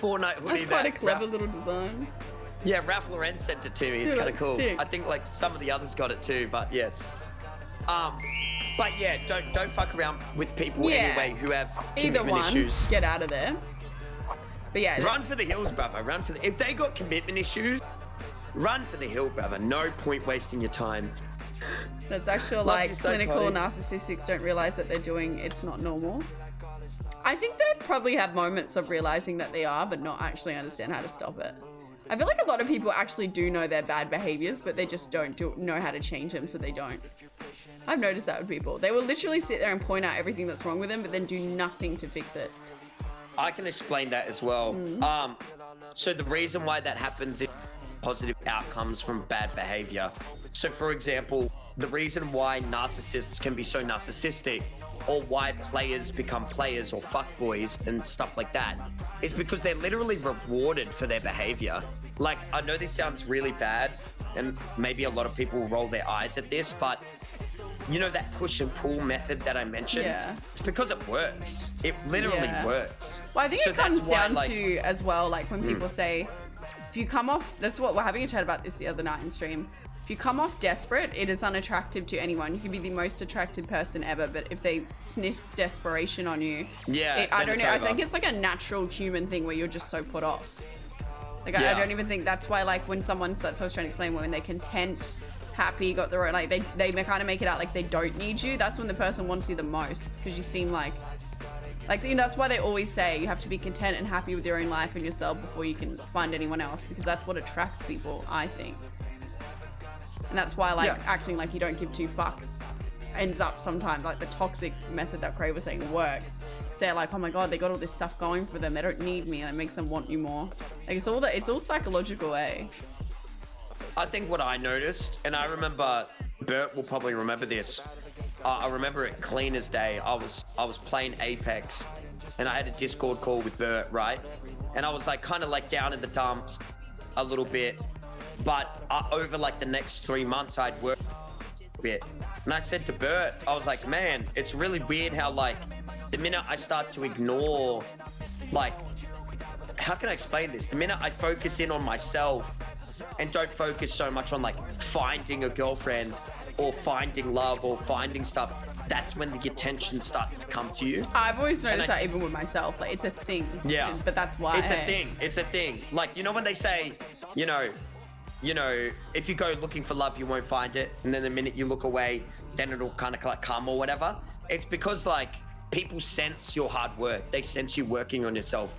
Fortnite hoodie. That's quite a clever Ralph- little design. Yeah, Ralph Lauren sent it to me. It's kind of cool. sick. I think like some of the others got it too, but yeah, it's. Um, but yeah, don't don't fuck around with people Yeah. anyway who have Either commitment one, issues. get out of there. But yeah, Run for the hills, brother. Run for the. If they got commitment issues, run for the hill, brother. No point wasting your time. That's actually Love like so, clinical Chloe. narcissists don't realize that they're doing it's not normal. I think they probably have moments of realizing that they are, but not actually understand how to stop it. I feel like a lot of people actually do know their bad behaviors, but they just don't do, know how to change them, so they don't. I've noticed that with people. They will literally sit there and point out everything that's wrong with them, but then do nothing to fix it. I can explain that as well. Mm. Um, so the reason why that happens is positive outcomes from bad behavior. So, for example, the reason why narcissists can be so narcissistic, or why players become players or fuckboys and stuff like that, is because they're literally rewarded for their behavior. Like, I know this sounds really bad, and maybe a lot of people will roll their eyes at this, but you know that push and pull method that I mentioned? Yeah. It's because it works. It literally Yeah. works. Well, I think So it comes that's why, down like- Hmm. to as well, like when people say, if you come off, that's what we're having a chat about this the other night in stream. If you come off desperate, it is unattractive to anyone. You can be the most attractive person ever, but if they sniff desperation on you, Yeah, it, I don't know. I think it's like a natural human thing where you're just so put off. Like I, I don't even think that's why like when someone starts, I was trying to explain when they're content, happy, got their own like they they kind of make it out like they don't need you. That's when the person wants you the most because you seem like like you know that's why they always say you have to be content and happy with your own life and yourself before you can find anyone else because that's what attracts people. I think, and that's why like Yeah. acting like you don't give two fucks ends up sometimes like the toxic method that Craig was saying works. 'Cause They're like, oh my god, they got all this stuff going for them. They don't need me, and it makes them want you more. Like it's all that. It's all psychological, eh? I think what I noticed, and I remember Bert will probably remember this. Uh, I remember it clean as day. I was I was playing Apex, and I had a Discord call with Bert, right? And I was like kind of like down in the dumps a little bit, but uh, over like the next three months, I'd work a bit. And I said to Bert, I was like, man, it's really weird how like the minute I start to ignore, like, how can I explain this? The minute I focus in on myself and don't focus so much on like finding a girlfriend or finding love or finding stuff, that's when the attention starts to come to you. I've always noticed I- that even with myself. Like it's a thing. Yeah. But that's why. It's a thing. It's a thing. Like, you know when they say, you know, you know, if you go looking for love, you won't find it. And then the minute you look away, then it'll kind of like come or whatever. It's because like people sense your hard work. They sense you working on yourself.